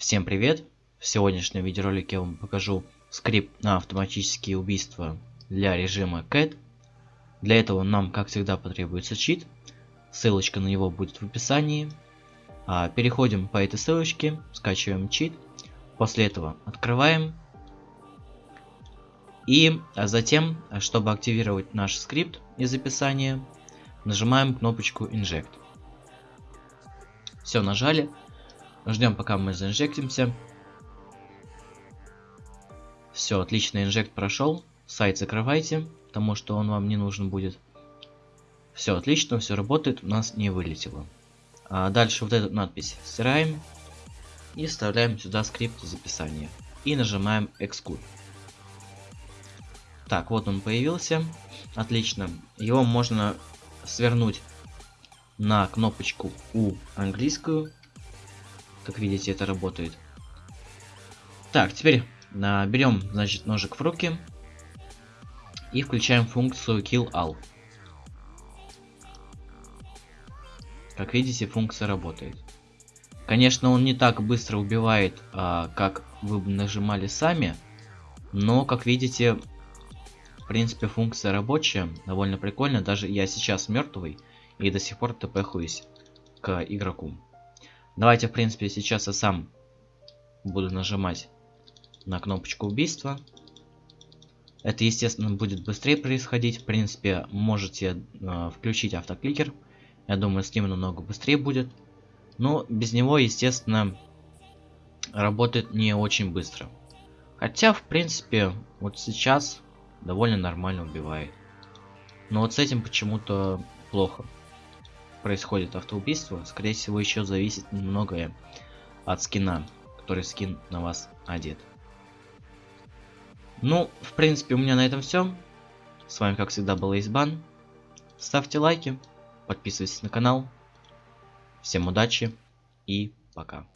Всем привет! В сегодняшнем видеоролике я вам покажу скрипт на автоматические убийства для режима CAT. Для этого нам, как всегда, потребуется чит. Ссылочка на него будет в описании. А, переходим по этой ссылочке, скачиваем чит. После этого открываем. И затем, чтобы активировать наш скрипт из описания, нажимаем кнопочку Inject. Все, нажали. Ждем, пока мы заинжектимся. Все, отлично, инжект прошел. Сайт закрывайте, потому что он вам не нужен будет. Все отлично, все работает, у нас не вылетело. А дальше вот эту надпись стираем и вставляем сюда скрипт из описания. И нажимаем Exclude. Так, вот он появился. Отлично. Его можно свернуть на кнопочку U английскую как видите, это работает. Так, теперь а, берем, значит, ножик в руки и включаем функцию kill all. Как видите, функция работает. Конечно, он не так быстро убивает, а, как вы бы нажимали сами, но, как видите, в принципе, функция рабочая, довольно прикольно. Даже я сейчас мертвый и до сих пор тпхуюсь к игроку. Давайте, в принципе, сейчас я сам буду нажимать на кнопочку убийства. Это, естественно, будет быстрее происходить. В принципе, можете э, включить автокликер. Я думаю, с ним намного быстрее будет. Но без него, естественно, работает не очень быстро. Хотя, в принципе, вот сейчас довольно нормально убивает. Но вот с этим почему-то плохо происходит автоубийство, скорее всего еще зависит многое от скина, который скин на вас одет. Ну, в принципе, у меня на этом все. С вами, как всегда, был Избан. Ставьте лайки, подписывайтесь на канал. Всем удачи и пока.